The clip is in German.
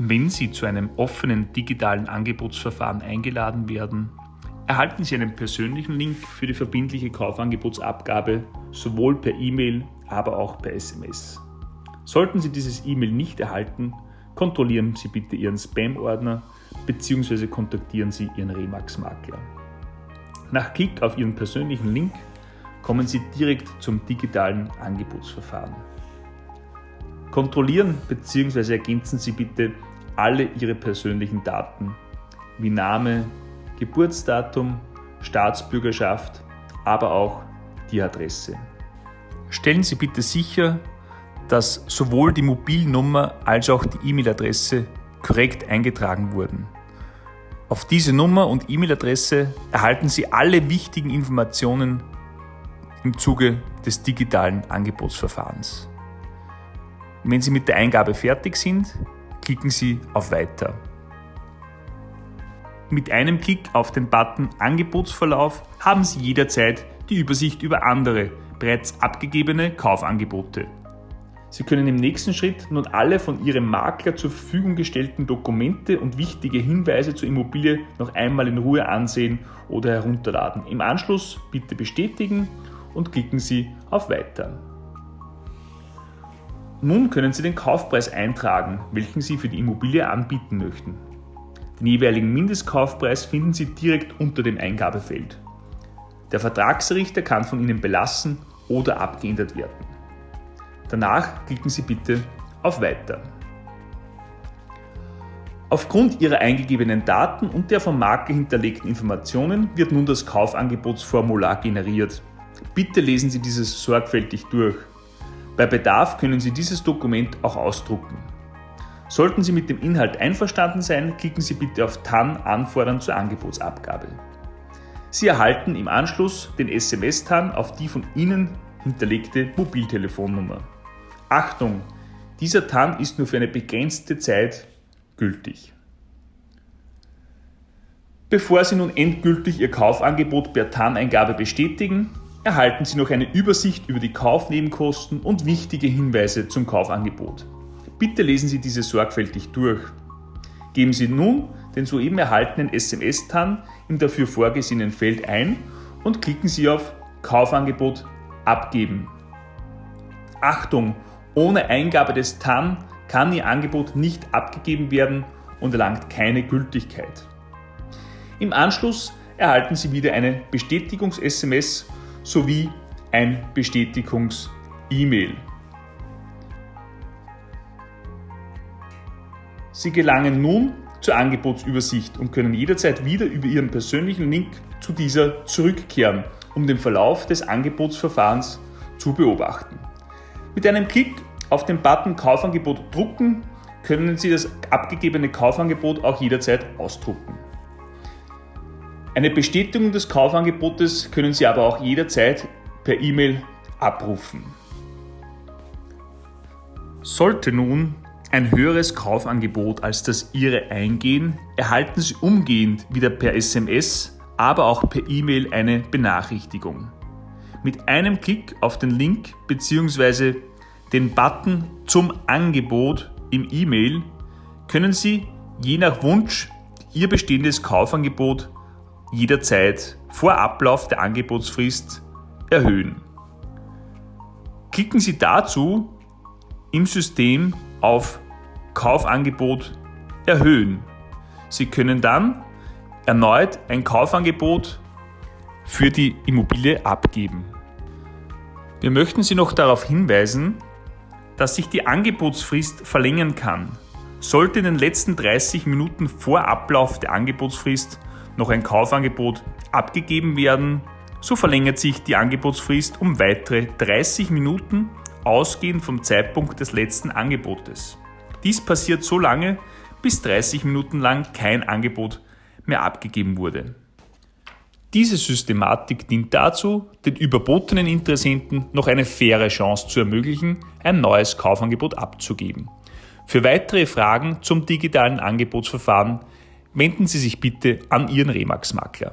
Wenn Sie zu einem offenen digitalen Angebotsverfahren eingeladen werden, erhalten Sie einen persönlichen Link für die verbindliche Kaufangebotsabgabe sowohl per E-Mail, aber auch per SMS. Sollten Sie dieses E-Mail nicht erhalten, kontrollieren Sie bitte Ihren Spam-Ordner bzw. kontaktieren Sie Ihren Remax-Makler. Nach Klick auf Ihren persönlichen Link kommen Sie direkt zum digitalen Angebotsverfahren. Kontrollieren bzw. ergänzen Sie bitte alle Ihre persönlichen Daten wie Name, Geburtsdatum, Staatsbürgerschaft, aber auch die Adresse. Stellen Sie bitte sicher, dass sowohl die Mobilnummer als auch die E-Mail-Adresse korrekt eingetragen wurden. Auf diese Nummer und E-Mail-Adresse erhalten Sie alle wichtigen Informationen im Zuge des digitalen Angebotsverfahrens. Wenn Sie mit der Eingabe fertig sind, klicken Sie auf Weiter. Mit einem Klick auf den Button Angebotsverlauf haben Sie jederzeit die Übersicht über andere, bereits abgegebene Kaufangebote. Sie können im nächsten Schritt nun alle von Ihrem Makler zur Verfügung gestellten Dokumente und wichtige Hinweise zur Immobilie noch einmal in Ruhe ansehen oder herunterladen. Im Anschluss bitte bestätigen und klicken Sie auf Weiter. Nun können Sie den Kaufpreis eintragen, welchen Sie für die Immobilie anbieten möchten. Den jeweiligen Mindestkaufpreis finden Sie direkt unter dem Eingabefeld. Der Vertragsrichter kann von Ihnen belassen oder abgeändert werden. Danach klicken Sie bitte auf Weiter. Aufgrund Ihrer eingegebenen Daten und der vom Makler hinterlegten Informationen wird nun das Kaufangebotsformular generiert. Bitte lesen Sie dieses sorgfältig durch. Bei Bedarf können Sie dieses Dokument auch ausdrucken. Sollten Sie mit dem Inhalt einverstanden sein, klicken Sie bitte auf TAN Anfordern zur Angebotsabgabe. Sie erhalten im Anschluss den SMS-TAN auf die von Ihnen hinterlegte Mobiltelefonnummer. Achtung! Dieser TAN ist nur für eine begrenzte Zeit gültig. Bevor Sie nun endgültig Ihr Kaufangebot per TAN-Eingabe bestätigen, erhalten Sie noch eine Übersicht über die Kaufnebenkosten und wichtige Hinweise zum Kaufangebot. Bitte lesen Sie diese sorgfältig durch. Geben Sie nun den soeben erhaltenen SMS-TAN im dafür vorgesehenen Feld ein und klicken Sie auf Kaufangebot abgeben. Achtung! Ohne Eingabe des TAN kann Ihr Angebot nicht abgegeben werden und erlangt keine Gültigkeit. Im Anschluss erhalten Sie wieder eine Bestätigungs-SMS sowie ein Bestätigungs-E-Mail. Sie gelangen nun zur Angebotsübersicht und können jederzeit wieder über Ihren persönlichen Link zu dieser zurückkehren, um den Verlauf des Angebotsverfahrens zu beobachten. Mit einem Klick auf den Button Kaufangebot drucken können Sie das abgegebene Kaufangebot auch jederzeit ausdrucken. Eine Bestätigung des Kaufangebotes können Sie aber auch jederzeit per E-Mail abrufen. Sollte nun ein höheres Kaufangebot als das Ihre eingehen, erhalten Sie umgehend wieder per SMS, aber auch per E-Mail eine Benachrichtigung. Mit einem Klick auf den Link bzw. den Button zum Angebot im E-Mail können Sie je nach Wunsch Ihr bestehendes Kaufangebot jederzeit vor Ablauf der Angebotsfrist erhöhen. Klicken Sie dazu im System auf Kaufangebot erhöhen. Sie können dann erneut ein Kaufangebot für die Immobilie abgeben. Wir möchten Sie noch darauf hinweisen, dass sich die Angebotsfrist verlängern kann. Sollte in den letzten 30 Minuten vor Ablauf der Angebotsfrist noch ein Kaufangebot abgegeben werden, so verlängert sich die Angebotsfrist um weitere 30 Minuten, ausgehend vom Zeitpunkt des letzten Angebotes. Dies passiert so lange, bis 30 Minuten lang kein Angebot mehr abgegeben wurde. Diese Systematik dient dazu, den überbotenen Interessenten noch eine faire Chance zu ermöglichen, ein neues Kaufangebot abzugeben. Für weitere Fragen zum digitalen Angebotsverfahren wenden Sie sich bitte an Ihren Remax-Makler.